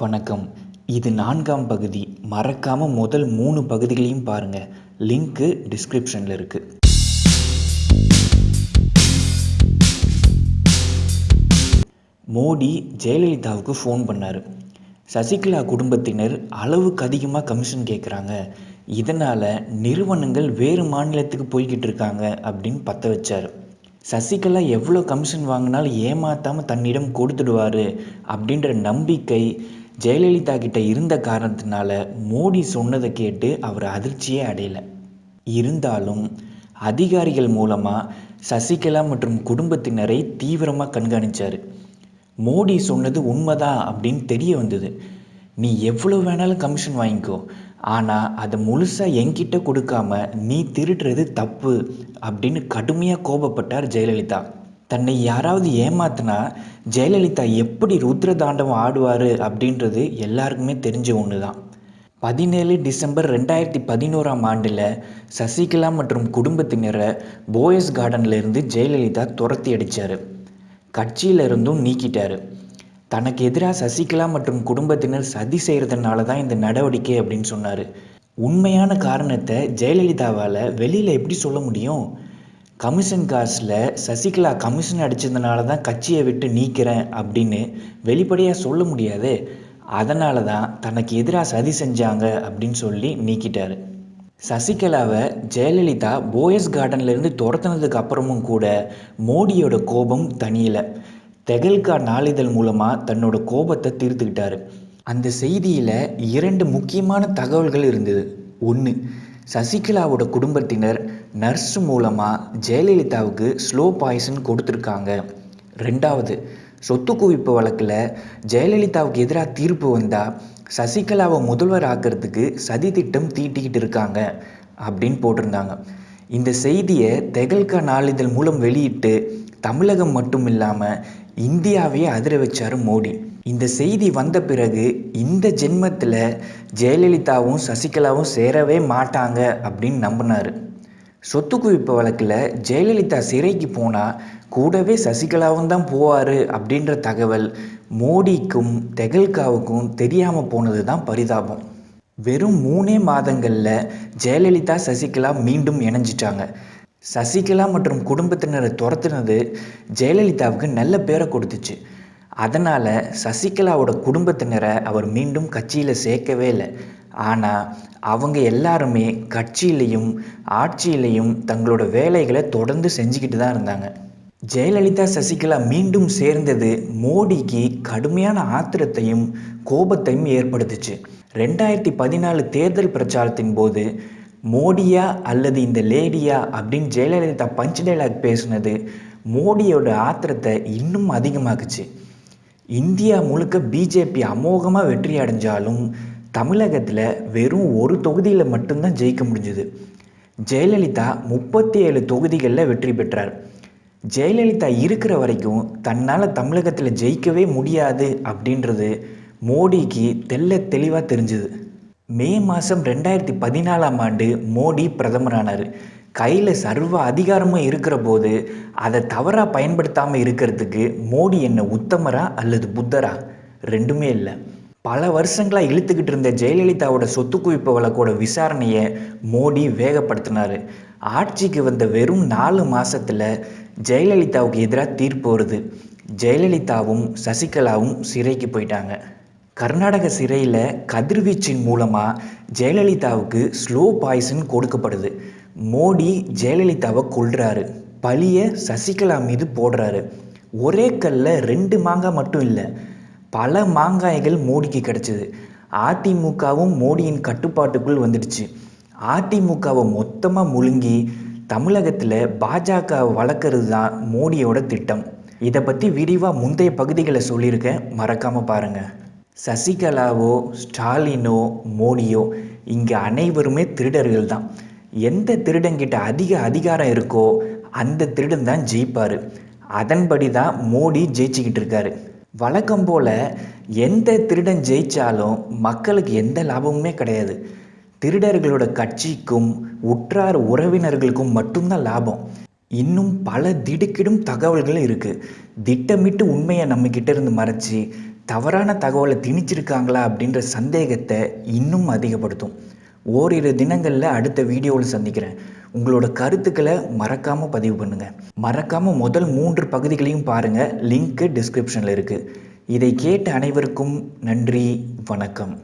வணக்கம். இது நான்காம் பகுதி. மறக்காமல் முதல் மூணு பகுதிகளையும் பாருங்கள் லிங்க்கு டிஸ்கிரிப்ஷனில் இருக்குது மோடி ஜெயலலிதாவுக்கு ஃபோன் பண்ணார். சசிகலா குடும்பத்தினர் அளவுக்கு அதிகமாக கமிஷன் கேட்குறாங்க இதனால் நிறுவனங்கள் வேறு மாநிலத்துக்கு போய்கிட்டு இருக்காங்க அப்படின்னு பற்ற வச்சார். சசிகலா எவ்வளோ கமிஷன் வாங்கினாலும் ஏமாற்றாமல் தன்னிடம் கொடுத்துடுவார் அப்படின்ற நம்பிக்கை ஜெயலலிதா கிட்ட இருந்த காரணத்தினால மோடி சொன்னதை கேட்டு அவர் அதிர்ச்சியே அடையலை. இருந்தாலும் அதிகாரிகள் மூலமாக சசிகலா மற்றும் குடும்பத்தினரை தீவிரமாக கண்காணித்தார் மோடி சொன்னது உண்மைதான் அப்படின்னு தெரிய வந்தது. நீ எவ்வளோ வேணாலும் கமிஷன் வாங்கிக்கோ. ஆனால் அதை முழுசாக என்கிட்ட கொடுக்காம நீ திருடுறது தப்பு அப்படின்னு கடுமையாக கோபப்பட்டார் ஜெயலலிதா. தன்னை யாராவது ஏமாத்தினா ஜெயலலிதா எப்படி ருத்ர தாண்டவம் ஆடுவார் அப்படின்றது எல்லாருக்குமே தெரிஞ்ச ஒன்று தான் பதினேழு டிசம்பர் ரெண்டாயிரத்தி பதினோராம் ஆண்டில் சசிகலா மற்றும் குடும்பத்தினரை போயஸ் கார்டனில் இருந்து ஜெயலலிதா துரத்தி அடித்தார் கட்சியிலிருந்தும் நீக்கிட்டார். தனக்கு எதிராக சசிகலா மற்றும் குடும்பத்தினர் சதி செய்கிறதுனால தான் இந்த நடவடிக்கை அப்படின்னு சொன்னார். உண்மையான காரணத்தை ஜெயலலிதாவால் வெளியில் எப்படி சொல்ல முடியும்? கமிஷன் காசில் சசிகலா கமிஷன் அடித்ததுனால தான் கட்சியை விட்டு நீக்கிறேன் அப்படின்னு வெளிப்படையாக சொல்ல முடியாது. அதனால தான் தனக்கு எதிராக சதி செஞ்சாங்க அப்படின்னு சொல்லி நீக்கிட்டார். சசிகலாவை ஜெயலலிதா போயஸ் கார்டன்லேருந்து துரத்துனதுக்கு அப்புறமும் கூட மோடியோட கோபம் தனியலை. தெகல்கா நாளிதழ் மூலமாக தன்னோட கோபத்தை தீர்த்துக்கிட்டாரு. அந்த செய்தியில் இரண்டு முக்கியமான தகவல்கள் இருந்தது. ஒன்று சசிகலாவோட குடும்பத்தினர் நர்ஸ் மூலமாக ஜெயலலிதாவுக்கு ஸ்லோ பாய்சன் கொடுத்துருக்காங்க. ரெண்டாவது சொத்து குவிப்பு வழக்கில் ஜெயலலிதாவுக்கு எதிராக தீர்ப்பு வந்தால் சசிகலாவை முதல்வர் ஆக்கிறதுக்கு சதி திட்டம் தீட்டிக்கிட்டு இருக்காங்க அப்படின்னு போட்டிருந்தாங்க. இந்த செய்தியை தெகல்கா நாளிதழ் மூலம் வெளியிட்டு தமிழகம் மட்டும் இல்லாமல் இந்தியாவையே அதிர வச்சார் மோடி. இந்த செய்தி வந்த பிறகு இந்த ஜென்மத்தில் ஜெயலலிதாவும் சசிகலாவும் சேரவே மாட்டாங்க அப்படின்னு நம்பினார். சொத்து குவிப்பு வழக்கில் ஜெயலலிதா சிறைக்கு போனால் கூடவே சசிகலாவும் தான் போவார் அப்படின்ற தகவல் மோடிக்கும் தெகல்காவுக்கும் தெரியாமல் போனது தான் பரிதாபம். வெறும் மூணே மாதங்களில் ஜெயலலிதா சசிகலா மீண்டும் இணைஞ்சிட்டாங்க. சசிகலா மற்றும் குடும்பத்தினரை துரத்துனது ஜெயலலிதாவுக்கு நல்ல பேரை கொடுத்துச்சு. அதனால் சசிகலாவோட குடும்பத்தினரை அவர் மீண்டும் கட்சியில் சேர்க்கவே இல்லை. ஆனால் அவங்க எல்லாருமே கட்சியிலையும் ஆட்சியிலையும் தங்களோட வேலைகளை தொடர்ந்து செஞ்சுக்கிட்டு தான் இருந்தாங்க. ஜெயலலிதா சசிகலா மீண்டும் சேர்ந்தது மோடிக்கு கடுமையான ஆத்திரத்தையும் கோபத்தையும் ஏற்படுத்துச்சு. ரெண்டாயிரத்தி பதினாலு தேர்தல் பிரச்சாரத்தின் போது மோடியா அல்லது இந்த லேடியா அப்படின்னு ஜெயலலிதா பஞ்ச் டைலாக் பேசுனது மோடியோட ஆத்திரத்தை இன்னும் அதிகமாக்குச்சு. இந்தியா முழுக்க பிஜேபி அமோகமாக வெற்றி அடைஞ்சாலும் தமிழகத்தில் வெறும் ஒரு தொகுதியில் மட்டும்தான் ஜெயிக்க முடிஞ்சுது. ஜெயலலிதா முப்பத்தி ஏழு தொகுதிகளில் வெற்றி பெற்றார். ஜெயலலிதா இருக்கிற வரைக்கும் தன்னால் தமிழகத்தில் ஜெயிக்கவே முடியாது அப்படின்றது மோடிக்கு தெல்ல தெளிவாக தெரிஞ்சுது. மே மாதம் ரெண்டாயிரத்தி பதினாலாம் ஆண்டு மோடி பிரதமரானார். கையில் சர்வ அதிகாரமும் இருக்கிற போது அதை தவறாக பயன்படுத்தாமல் இருக்கிறதுக்கு மோடி என்ன உத்தமரா அல்லது புத்தரா? ரெண்டுமே இல்லை. பல வருஷங்களாக இழுத்துக்கிட்டு இருந்த ஜெயலலிதாவோட சொத்து குவிப்பு வழக்கோட விசாரணையை மோடி வேகப்படுத்தினார். ஆட்சிக்கு வந்த வெறும் நாலு மாதத்தில் ஜெயலலிதாவுக்கு எதிராக தீர்ப்பு வருது. ஜெயலலிதாவும் சசிகலாவும் சிறைக்கு போயிட்டாங்க. கர்நாடக சிறையில் கதிர்வீச்சின் மூலமாக ஜெயலலிதாவுக்கு ஸ்லோ பாய்சன் கொடுக்கப்படுது. மோடி ஜெயலலிதாவை கொள்றாரு பழிய சசிகலா மீது போடுறாரு. ஒரே கல்ல ரெண்டு மாங்காய் மட்டும் இல்லை பல மாங்காய்கள் மோடிக்கு கிடச்சிது. அதிமுகவும் மோடியின் கட்டுப்பாட்டுக்குள் வந்துடுச்சு. அதிமுகவை மொத்தமாக முழுங்கி தமிழகத்தில் பாஜக வளர்க்குறது தான் மோடியோட திட்டம். இதை பற்றி விரிவாக முந்தைய பகுதிகளை சொல்லியிருக்கேன். மறக்காமல் பாருங்கள் சசிகலாவோ ஸ்டாலினோ மோடியோ இங்கே அனைவருமே திருடர்கள் தான். எந்த திருடங்கிட்ட அதிக அதிகாரம் இருக்கோ அந்த திருடன் தான் ஜெயிப்பார். அதன்படி தான் மோடி ஜெயிச்சுக்கிட்டு இருக்காரு. வழக்கம் போல் எந்த திருடன் ஜெயித்தாலும் மக்களுக்கு எந்த லாபமுமே கிடையாது. திருடர்களோட கட்சிக்கும் உற்றார் உறவினர்களுக்கும் மட்டும்தான் லாபம். இன்னும் பல திடுக்கிடும் தகவல்கள் இருக்குது திட்டமிட்டு உண்மையை நம்மக்கிட்ட இருந்து மறைச்சி தவறான தகவலை திணிச்சிருக்காங்களா அப்படின்ற சந்தேகத்தை இன்னும் அதிகப்படுத்தும். ஓரிரு தினங்களில் அடுத்த வீடியோவில் சந்திக்கிறேன். உங்களோட கருத்துக்களை மறக்காமல் பதிவு பண்ணுங்கள் மறக்காமல் முதல் மூன்று பகுதிகளையும் பாருங்கள் லிங்க்கு டிஸ்கிரிப்ஷனில் இருக்குது இதை கேட்ட அனைவருக்கும் நன்றி வணக்கம்.